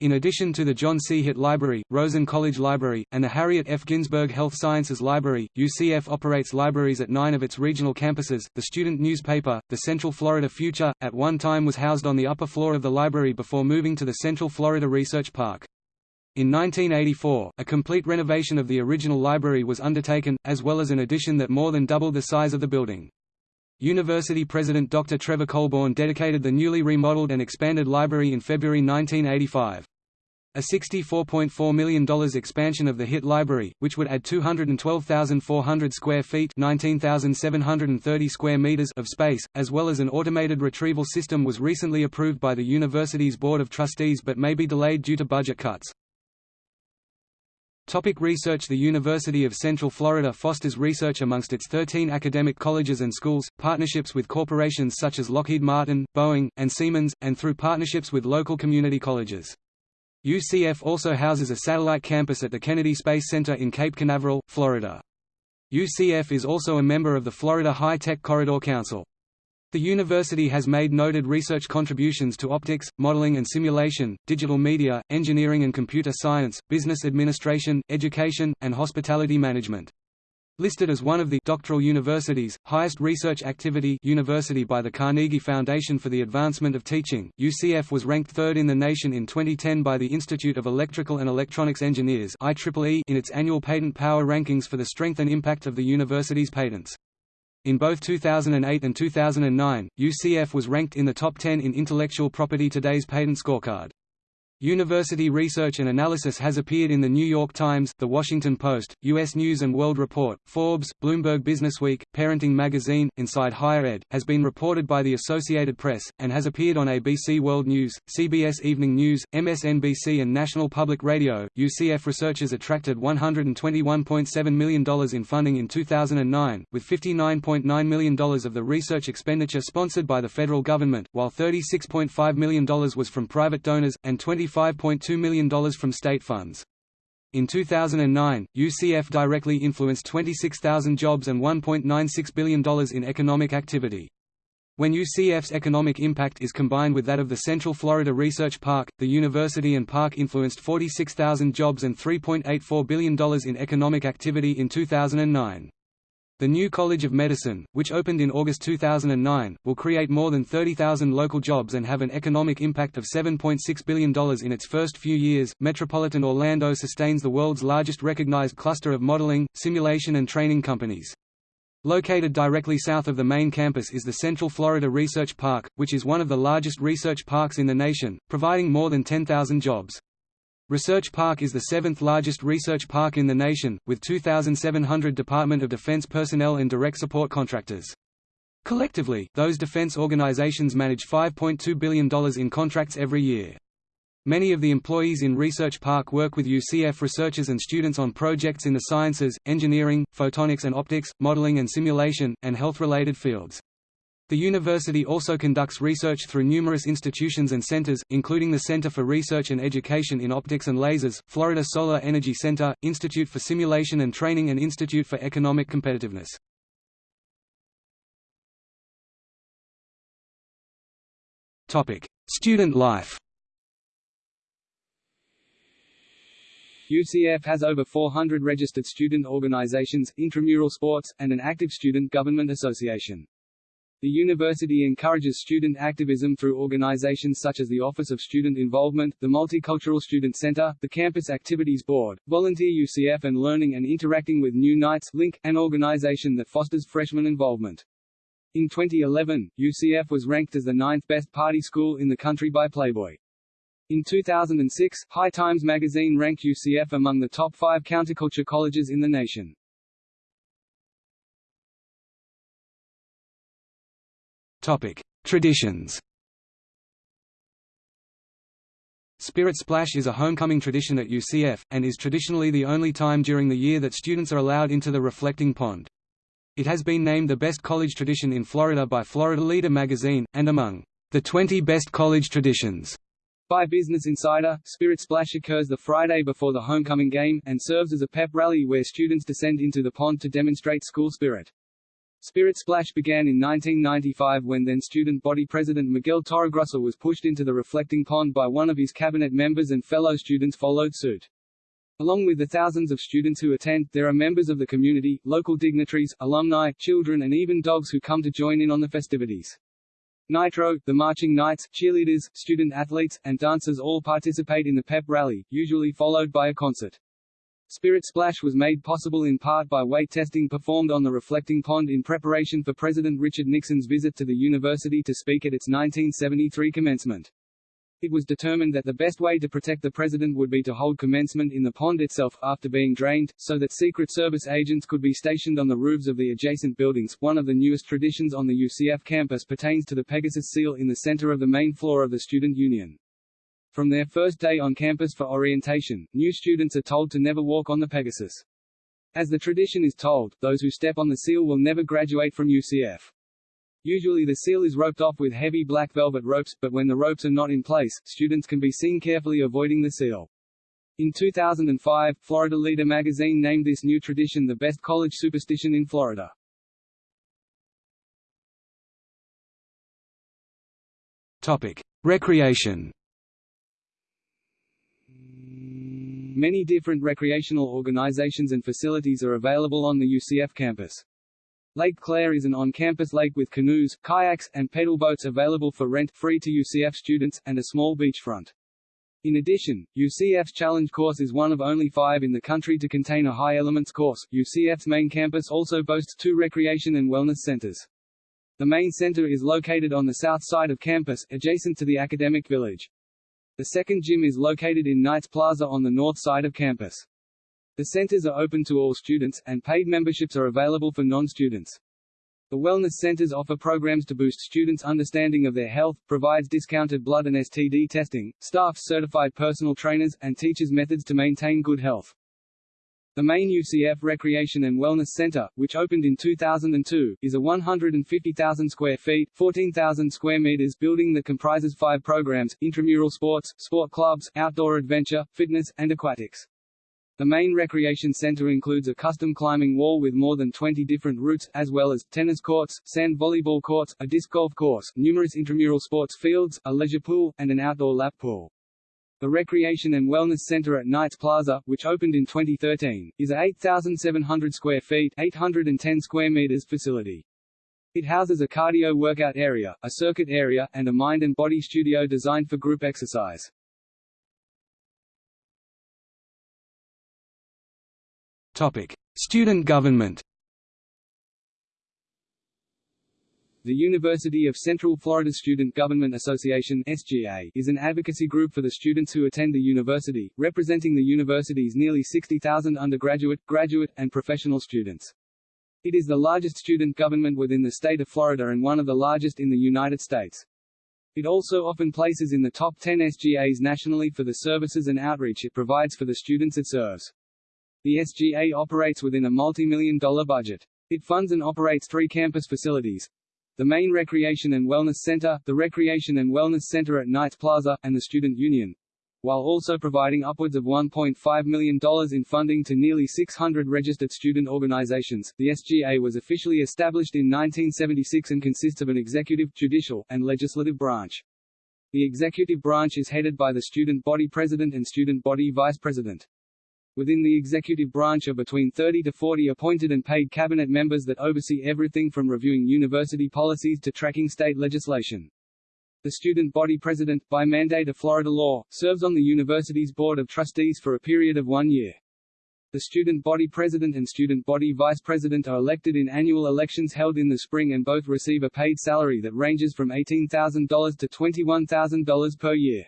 In addition to the John C. Hitt Library, Rosen College Library, and the Harriet F. Ginsburg Health Sciences Library, UCF operates libraries at nine of its regional campuses. The student newspaper, the Central Florida Future, at one time was housed on the upper floor of the library before moving to the Central Florida Research Park. In 1984, a complete renovation of the original library was undertaken, as well as an addition that more than doubled the size of the building. University President Dr. Trevor Colborn dedicated the newly remodeled and expanded library in February 1985. A $64.4 million expansion of the Hitt Library, which would add 212,400 square feet 19,730 square meters of space, as well as an automated retrieval system was recently approved by the university's Board of Trustees but may be delayed due to budget cuts. Topic research The University of Central Florida fosters research amongst its 13 academic colleges and schools, partnerships with corporations such as Lockheed Martin, Boeing, and Siemens, and through partnerships with local community colleges. UCF also houses a satellite campus at the Kennedy Space Center in Cape Canaveral, Florida. UCF is also a member of the Florida High-Tech Corridor Council. The university has made noted research contributions to optics, modeling and simulation, digital media, engineering and computer science, business administration, education, and hospitality management. Listed as one of the doctoral universities, highest research activity university by the Carnegie Foundation for the Advancement of Teaching, UCF was ranked third in the nation in 2010 by the Institute of Electrical and Electronics Engineers in its annual patent power rankings for the strength and impact of the university's patents. In both 2008 and 2009, UCF was ranked in the top 10 in Intellectual Property Today's Patent Scorecard. University research and analysis has appeared in The New York Times, The Washington Post, U.S. News & World Report, Forbes, Bloomberg Businessweek, Parenting Magazine, Inside Higher Ed, has been reported by the Associated Press, and has appeared on ABC World News, CBS Evening News, MSNBC and National Public Radio. UCF researchers attracted $121.7 million in funding in 2009, with $59.9 million of the research expenditure sponsored by the federal government, while $36.5 million was from private donors, and 20 $25.2 million from state funds. In 2009, UCF directly influenced 26,000 jobs and $1.96 billion in economic activity. When UCF's economic impact is combined with that of the Central Florida Research Park, the university and park influenced 46,000 jobs and $3.84 billion in economic activity in 2009. The new College of Medicine, which opened in August 2009, will create more than 30,000 local jobs and have an economic impact of $7.6 billion in its first few years. Metropolitan Orlando sustains the world's largest recognized cluster of modeling, simulation, and training companies. Located directly south of the main campus is the Central Florida Research Park, which is one of the largest research parks in the nation, providing more than 10,000 jobs. Research Park is the seventh largest research park in the nation, with 2,700 Department of Defense personnel and direct support contractors. Collectively, those defense organizations manage $5.2 billion in contracts every year. Many of the employees in Research Park work with UCF researchers and students on projects in the sciences, engineering, photonics and optics, modeling and simulation, and health-related fields. The university also conducts research through numerous institutions and centers, including the Center for Research and Education in Optics and Lasers, Florida Solar Energy Center, Institute for Simulation and Training and Institute for Economic Competitiveness. Student life UCF has over 400 registered student organizations, intramural sports, and an active student government association. The university encourages student activism through organizations such as the Office of Student Involvement, the Multicultural Student Center, the Campus Activities Board, Volunteer UCF and Learning and Interacting with New Knights Link, an organization that fosters freshman involvement. In 2011, UCF was ranked as the ninth best party school in the country by Playboy. In 2006, High Times magazine ranked UCF among the top five counterculture colleges in the nation. Traditions. Spirit Splash is a homecoming tradition at UCF, and is traditionally the only time during the year that students are allowed into the reflecting pond. It has been named the best college tradition in Florida by Florida Leader magazine, and among the 20 best college traditions. By Business Insider, Spirit Splash occurs the Friday before the homecoming game, and serves as a pep rally where students descend into the pond to demonstrate school spirit. Spirit Splash began in 1995 when then student body president Miguel Torregrossa was pushed into the reflecting pond by one of his cabinet members and fellow students followed suit. Along with the thousands of students who attend, there are members of the community, local dignitaries, alumni, children and even dogs who come to join in on the festivities. Nitro, the marching knights, cheerleaders, student athletes, and dancers all participate in the pep rally, usually followed by a concert. Spirit Splash was made possible in part by weight testing performed on the reflecting pond in preparation for President Richard Nixon's visit to the university to speak at its 1973 commencement. It was determined that the best way to protect the president would be to hold commencement in the pond itself, after being drained, so that Secret Service agents could be stationed on the roofs of the adjacent buildings. One of the newest traditions on the UCF campus pertains to the Pegasus seal in the center of the main floor of the Student Union. From their first day on campus for orientation, new students are told to never walk on the Pegasus. As the tradition is told, those who step on the seal will never graduate from UCF. Usually the seal is roped off with heavy black velvet ropes, but when the ropes are not in place, students can be seen carefully avoiding the seal. In 2005, Florida Leader magazine named this new tradition the best college superstition in Florida. Topic: Recreation. Many different recreational organizations and facilities are available on the UCF campus. Lake Claire is an on-campus lake with canoes, kayaks, and pedal boats available for rent, free to UCF students, and a small beachfront. In addition, UCF's Challenge course is one of only five in the country to contain a high elements course. UCF's main campus also boasts two recreation and wellness centers. The main center is located on the south side of campus, adjacent to the academic village. The second gym is located in Knights Plaza on the north side of campus. The centers are open to all students, and paid memberships are available for non-students. The wellness centers offer programs to boost students' understanding of their health, provides discounted blood and STD testing, staffs certified personal trainers, and teaches methods to maintain good health. The main UCF Recreation and Wellness Center, which opened in 2002, is a 150,000 square feet 14,000 square meters building that comprises five programs, intramural sports, sport clubs, outdoor adventure, fitness, and aquatics. The main recreation center includes a custom climbing wall with more than 20 different routes, as well as, tennis courts, sand volleyball courts, a disc golf course, numerous intramural sports fields, a leisure pool, and an outdoor lap pool. The Recreation and Wellness Center at Knights Plaza, which opened in 2013, is a 8,700 square feet 810 square meters facility. It houses a cardio workout area, a circuit area, and a mind and body studio designed for group exercise. Topic: Student government. The University of Central Florida Student Government Association SGA is an advocacy group for the students who attend the university, representing the university's nearly 60,000 undergraduate, graduate, and professional students. It is the largest student government within the state of Florida and one of the largest in the United States. It also often places in the top 10 SGAs nationally for the services and outreach it provides for the students it serves. The SGA operates within a multi-million dollar budget. It funds and operates three campus facilities, the main Recreation and Wellness Center, the Recreation and Wellness Center at Knights Plaza, and the Student Union, while also providing upwards of $1.5 million in funding to nearly 600 registered student organizations. The SGA was officially established in 1976 and consists of an executive, judicial, and legislative branch. The executive branch is headed by the student body president and student body vice president. Within the executive branch are between 30 to 40 appointed and paid cabinet members that oversee everything from reviewing university policies to tracking state legislation. The student body president, by mandate of Florida law, serves on the university's board of trustees for a period of one year. The student body president and student body vice president are elected in annual elections held in the spring and both receive a paid salary that ranges from $18,000 to $21,000 per year.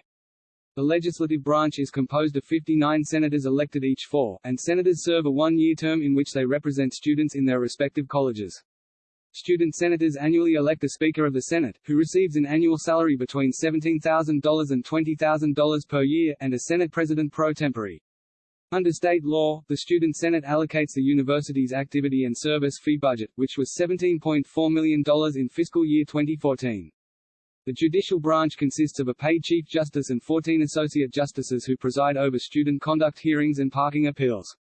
The legislative branch is composed of 59 senators elected each four, and senators serve a one-year term in which they represent students in their respective colleges. Student senators annually elect a Speaker of the Senate, who receives an annual salary between $17,000 and $20,000 per year, and a Senate President pro tempore. Under state law, the Student Senate allocates the university's activity and service fee budget, which was $17.4 million in fiscal year 2014. The judicial branch consists of a paid Chief Justice and 14 Associate Justices who preside over student conduct hearings and parking appeals.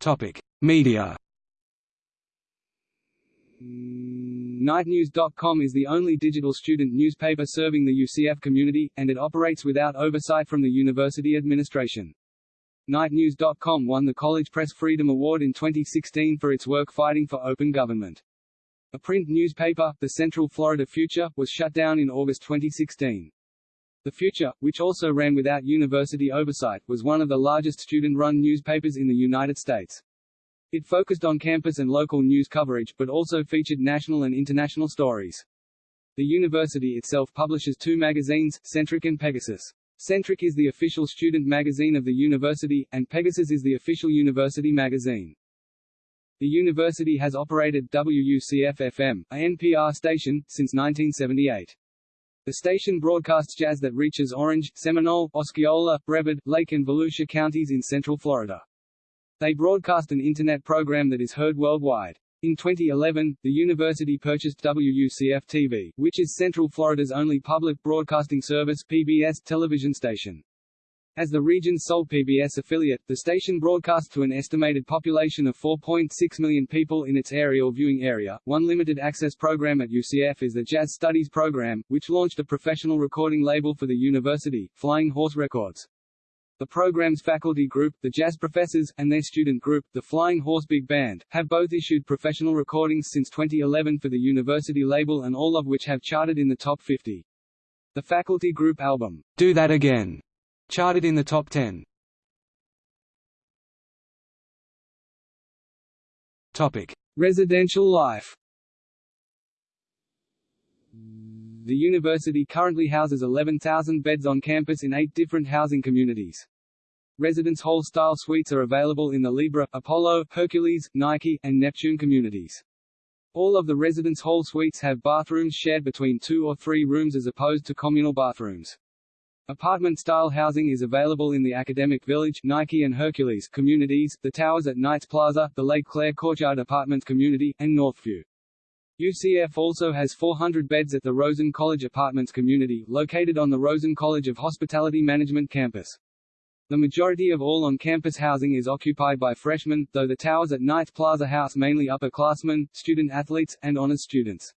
Topic: Media. KnightNews.com is the only digital student newspaper serving the UCF community, and it operates without oversight from the university administration. KnightNews.com won the College Press Freedom Award in 2016 for its work fighting for open government. A print newspaper, the Central Florida Future, was shut down in August 2016. The Future, which also ran without university oversight, was one of the largest student-run newspapers in the United States. It focused on campus and local news coverage, but also featured national and international stories. The university itself publishes two magazines, Centric and Pegasus. Centric is the official student magazine of the university, and Pegasus is the official university magazine. The university has operated WUCF-FM, a NPR station, since 1978. The station broadcasts jazz that reaches Orange, Seminole, Osceola, Brevard, Lake and Volusia counties in Central Florida. They broadcast an internet program that is heard worldwide. In 2011, the university purchased WUCF-TV, which is Central Florida's only public broadcasting service PBS television station. As the region's sole PBS affiliate, the station broadcasts to an estimated population of 4.6 million people in its aerial viewing area. One limited access program at UCF is the Jazz Studies program, which launched a professional recording label for the university, Flying Horse Records. The program's faculty group, the Jazz Professors, and their student group, the Flying Horse Big Band, have both issued professional recordings since 2011 for the university label and all of which have charted in the top 50. The faculty group album, Do That Again, charted in the top 10. Topic: Residential life The university currently houses 11,000 beds on campus in eight different housing communities. Residence hall-style suites are available in the Libra, Apollo, Hercules, Nike, and Neptune communities. All of the residence hall suites have bathrooms shared between two or three rooms as opposed to communal bathrooms. Apartment-style housing is available in the Academic Village Nike and Hercules communities, the towers at Knights Plaza, the Lake Claire Courtyard Apartments community, and Northview. UCF also has 400 beds at the Rosen College Apartments community, located on the Rosen College of Hospitality Management campus. The majority of all on-campus housing is occupied by freshmen, though the towers at Knights Plaza house mainly upperclassmen, student athletes, and honors students.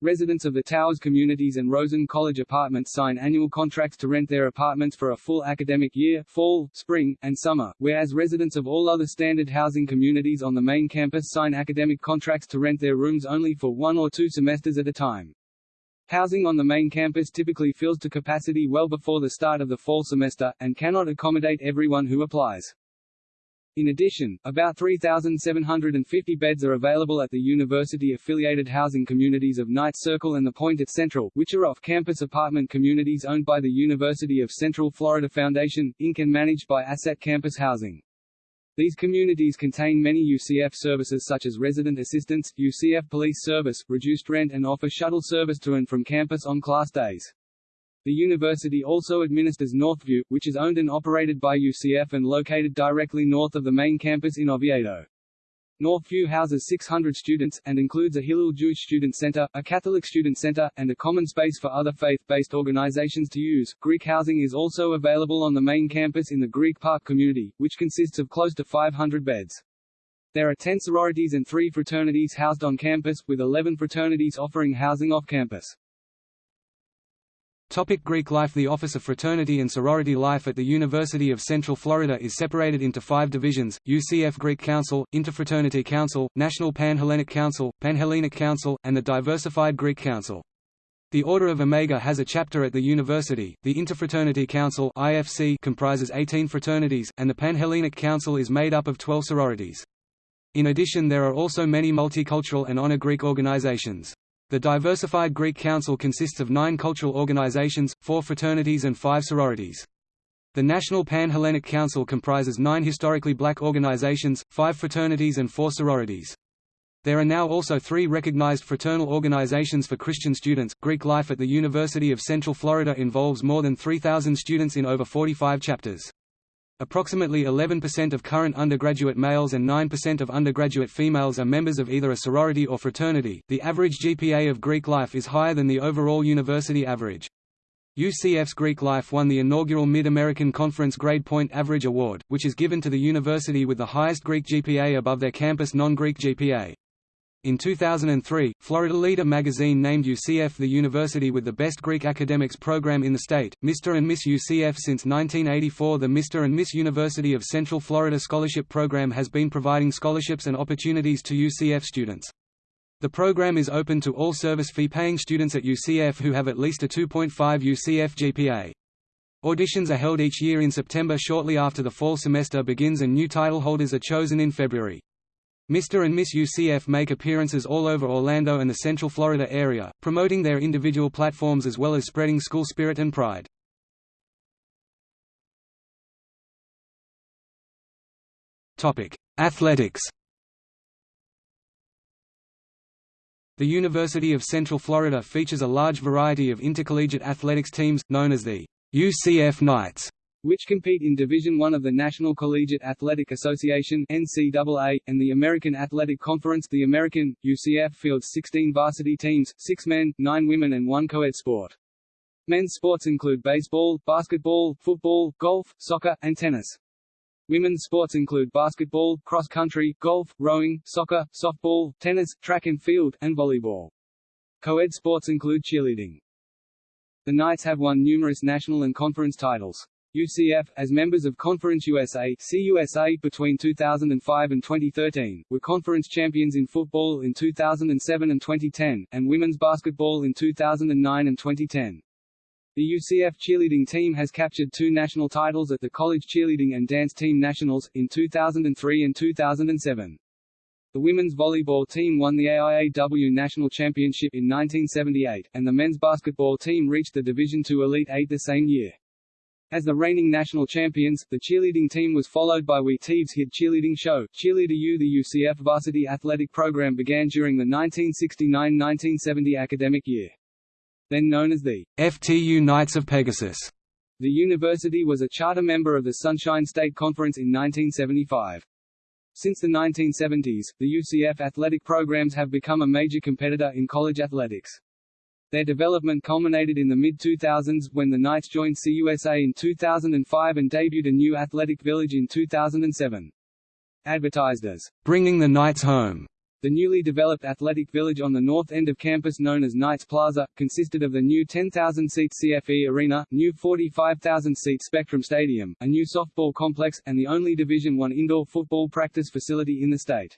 Residents of the Towers communities and Rosen College apartments sign annual contracts to rent their apartments for a full academic year fall, spring, and summer, whereas residents of all other standard housing communities on the main campus sign academic contracts to rent their rooms only for one or two semesters at a time. Housing on the main campus typically fills to capacity well before the start of the fall semester, and cannot accommodate everyone who applies. In addition, about 3,750 beds are available at the university-affiliated housing communities of Knights Circle and the Point at Central, which are off-campus apartment communities owned by the University of Central Florida Foundation, Inc. and managed by Asset Campus Housing. These communities contain many UCF services such as resident assistance, UCF police service, reduced rent and offer shuttle service to and from campus on class days. The university also administers Northview, which is owned and operated by UCF and located directly north of the main campus in Oviedo. Northview houses 600 students, and includes a Hillel Jewish Student Center, a Catholic Student Center, and a common space for other faith-based organizations to use. Greek housing is also available on the main campus in the Greek Park community, which consists of close to 500 beds. There are 10 sororities and 3 fraternities housed on campus, with 11 fraternities offering housing off campus. Topic Greek life The Office of Fraternity and Sorority Life at the University of Central Florida is separated into five divisions, UCF Greek Council, Interfraternity Council, National Pan-Hellenic Council, Panhellenic Council, and the Diversified Greek Council. The Order of Omega has a chapter at the university, the Interfraternity Council IFC comprises 18 fraternities, and the Panhellenic Council is made up of 12 sororities. In addition there are also many multicultural and honor Greek organizations. The Diversified Greek Council consists of nine cultural organizations, four fraternities and five sororities. The National Pan-Hellenic Council comprises nine historically black organizations, five fraternities and four sororities. There are now also three recognized fraternal organizations for Christian students. Greek life at the University of Central Florida involves more than 3,000 students in over 45 chapters. Approximately 11% of current undergraduate males and 9% of undergraduate females are members of either a sorority or fraternity. The average GPA of Greek life is higher than the overall university average. UCF's Greek Life won the inaugural Mid-American Conference Grade Point Average Award, which is given to the university with the highest Greek GPA above their campus non-Greek GPA. In 2003, Florida Leader magazine named UCF the university with the best Greek academics program in the state. Mr. and Miss UCF Since 1984, the Mr. and Miss University of Central Florida Scholarship Program has been providing scholarships and opportunities to UCF students. The program is open to all service fee paying students at UCF who have at least a 2.5 UCF GPA. Auditions are held each year in September shortly after the fall semester begins and new title holders are chosen in February. Mr. and Miss UCF make appearances all over Orlando and the Central Florida area, promoting their individual platforms as well as spreading school spirit and pride. Athletics The University of Central Florida features a large variety of intercollegiate athletics teams, known as the UCF Knights which compete in Division I of the National Collegiate Athletic Association NCAA, and the American Athletic Conference the American, UCF fields 16 varsity teams, 6 men, 9 women and 1 co-ed sport. Men's sports include baseball, basketball, football, golf, soccer, and tennis. Women's sports include basketball, cross-country, golf, rowing, soccer, softball, tennis, track and field, and volleyball. Co-ed sports include cheerleading. The Knights have won numerous national and conference titles. UCF, as members of Conference USA CUSA between 2005 and 2013, were conference champions in football in 2007 and 2010, and women's basketball in 2009 and 2010. The UCF cheerleading team has captured two national titles at the College Cheerleading and Dance Team Nationals, in 2003 and 2007. The women's volleyball team won the AIAW National Championship in 1978, and the men's basketball team reached the Division II Elite Eight the same year. As the reigning national champions, the cheerleading team was followed by WE tv's hit cheerleading show, Cheerleader U. The UCF varsity athletic program began during the 1969–1970 academic year. Then known as the FTU Knights of Pegasus. The university was a charter member of the Sunshine State Conference in 1975. Since the 1970s, the UCF athletic programs have become a major competitor in college athletics. Their development culminated in the mid-2000s, when the Knights joined CUSA in 2005 and debuted a new athletic village in 2007. Advertised as, "...bringing the Knights home", The newly developed athletic village on the north end of campus known as Knights Plaza, consisted of the new 10,000-seat CFE Arena, new 45,000-seat Spectrum Stadium, a new softball complex, and the only Division I indoor football practice facility in the state.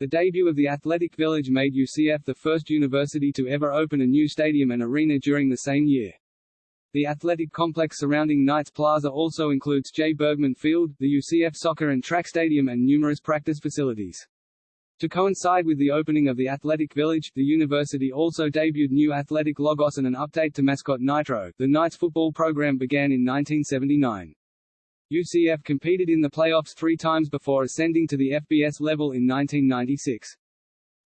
The debut of the Athletic Village made UCF the first university to ever open a new stadium and arena during the same year. The athletic complex surrounding Knights Plaza also includes Jay Bergman Field, the UCF soccer and track stadium and numerous practice facilities. To coincide with the opening of the Athletic Village, the university also debuted new athletic logos and an update to mascot Nitro. The Knights football program began in 1979. UCF competed in the playoffs three times before ascending to the FBS level in 1996.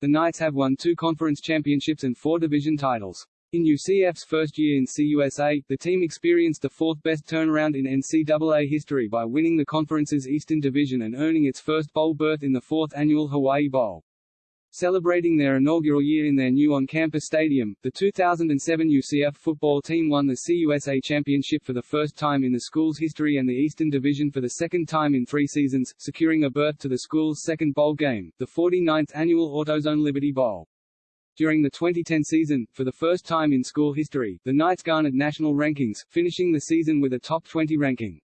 The Knights have won two conference championships and four division titles. In UCF's first year in CUSA, the team experienced the fourth-best turnaround in NCAA history by winning the conference's Eastern Division and earning its first bowl berth in the fourth annual Hawaii Bowl. Celebrating their inaugural year in their new on-campus stadium, the 2007 UCF football team won the CUSA championship for the first time in the school's history and the Eastern Division for the second time in three seasons, securing a berth to the school's second bowl game, the 49th annual AutoZone Liberty Bowl. During the 2010 season, for the first time in school history, the Knights garnered national rankings, finishing the season with a top 20 ranking.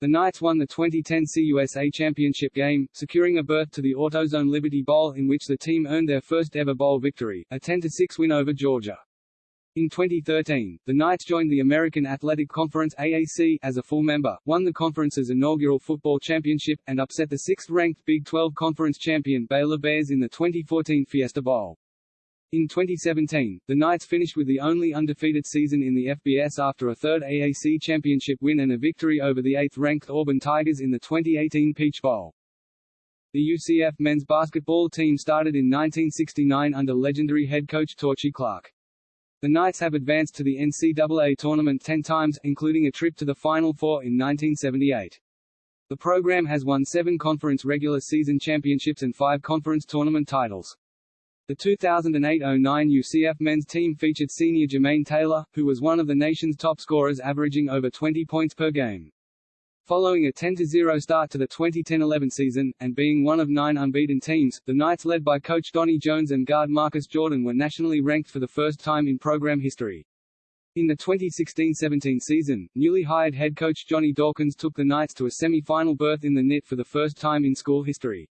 The Knights won the 2010 CUSA championship game, securing a berth to the AutoZone Liberty Bowl in which the team earned their first ever bowl victory, a 10-6 win over Georgia. In 2013, the Knights joined the American Athletic Conference AAC as a full member, won the conference's inaugural football championship, and upset the sixth-ranked Big 12 Conference champion Baylor Bears in the 2014 Fiesta Bowl. In 2017, the Knights finished with the only undefeated season in the FBS after a third AAC championship win and a victory over the eighth-ranked Auburn Tigers in the 2018 Peach Bowl. The UCF men's basketball team started in 1969 under legendary head coach Torchy Clark. The Knights have advanced to the NCAA tournament ten times, including a trip to the Final Four in 1978. The program has won seven conference regular season championships and five conference tournament titles. The 2008-09 UCF men's team featured senior Jermaine Taylor, who was one of the nation's top scorers averaging over 20 points per game. Following a 10-0 start to the 2010-11 season, and being one of nine unbeaten teams, the Knights led by coach Donnie Jones and guard Marcus Jordan were nationally ranked for the first time in program history. In the 2016-17 season, newly hired head coach Johnny Dawkins took the Knights to a semi-final berth in the NIT for the first time in school history.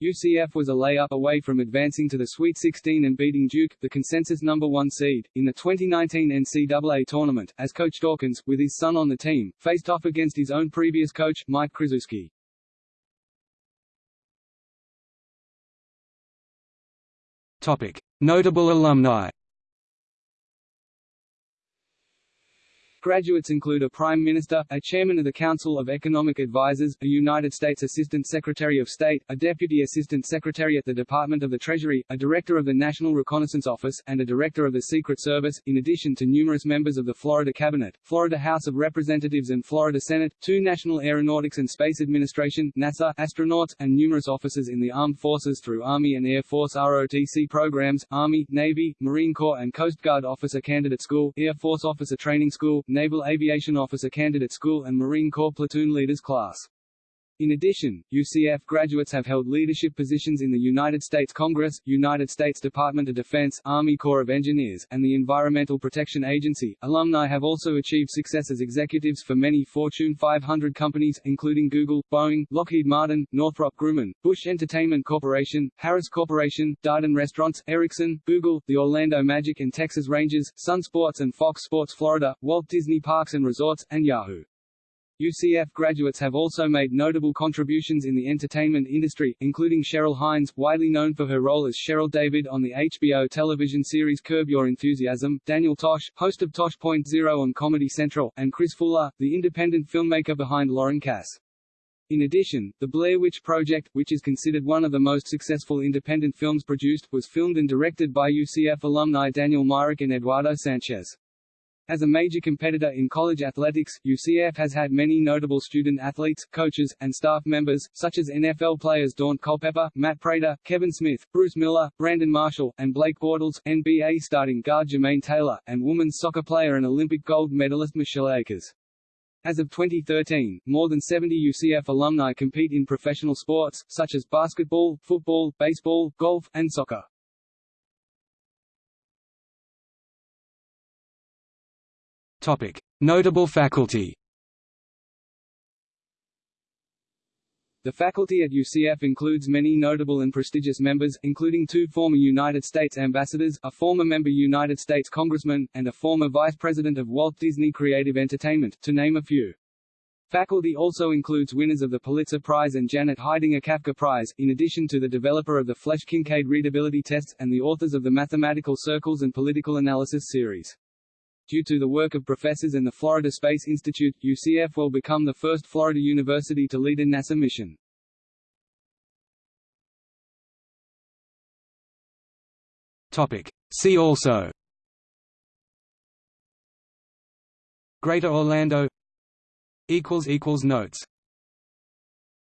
UCF was a layup away from advancing to the Sweet 16 and beating Duke, the consensus number one seed, in the 2019 NCAA tournament, as Coach Dawkins, with his son on the team, faced off against his own previous coach, Mike Krzyzewski. Topic. Notable alumni Graduates include a Prime Minister, a Chairman of the Council of Economic Advisers, a United States Assistant Secretary of State, a Deputy Assistant Secretary at the Department of the Treasury, a Director of the National Reconnaissance Office, and a Director of the Secret Service, in addition to numerous members of the Florida Cabinet, Florida House of Representatives and Florida Senate, two National Aeronautics and Space Administration NASA, astronauts, and numerous officers in the armed forces through Army and Air Force ROTC programs, Army, Navy, Marine Corps and Coast Guard Officer Candidate School, Air Force Officer Training School, Naval Aviation Officer Candidate School and Marine Corps Platoon Leaders Class. In addition, UCF graduates have held leadership positions in the United States Congress, United States Department of Defense, Army Corps of Engineers, and the Environmental Protection Agency. Alumni have also achieved success as executives for many Fortune 500 companies, including Google, Boeing, Lockheed Martin, Northrop Grumman, Busch Entertainment Corporation, Harris Corporation, Darden Restaurants, Ericsson, Google, the Orlando Magic and Texas Rangers, Sun Sports and Fox Sports Florida, Walt Disney Parks and Resorts, and Yahoo! UCF graduates have also made notable contributions in the entertainment industry, including Cheryl Hines, widely known for her role as Cheryl David on the HBO television series Curb Your Enthusiasm, Daniel Tosh, host of Tosh.0 on Comedy Central, and Chris Fuller, the independent filmmaker behind Loren Cass. In addition, The Blair Witch Project, which is considered one of the most successful independent films produced, was filmed and directed by UCF alumni Daniel Myrick and Eduardo Sanchez. As a major competitor in college athletics, UCF has had many notable student athletes, coaches, and staff members, such as NFL players Daunte Culpepper, Matt Prater, Kevin Smith, Bruce Miller, Brandon Marshall, and Blake Bortles, NBA starting guard Jermaine Taylor, and women's soccer player and Olympic gold medalist Michelle Akers. As of 2013, more than 70 UCF alumni compete in professional sports, such as basketball, football, baseball, golf, and soccer. Topic: Notable faculty. The faculty at UCF includes many notable and prestigious members, including two former United States ambassadors, a former member United States congressman, and a former vice president of Walt Disney Creative Entertainment, to name a few. Faculty also includes winners of the Pulitzer Prize and Janet Heidinger Kafka Prize, in addition to the developer of the Flesch-Kincaid readability tests, and the authors of the Mathematical Circles and Political Analysis series. Due to the work of professors and the Florida Space Institute, UCF will become the first Florida university to lead a NASA mission. Topic. See also Greater Orlando Notes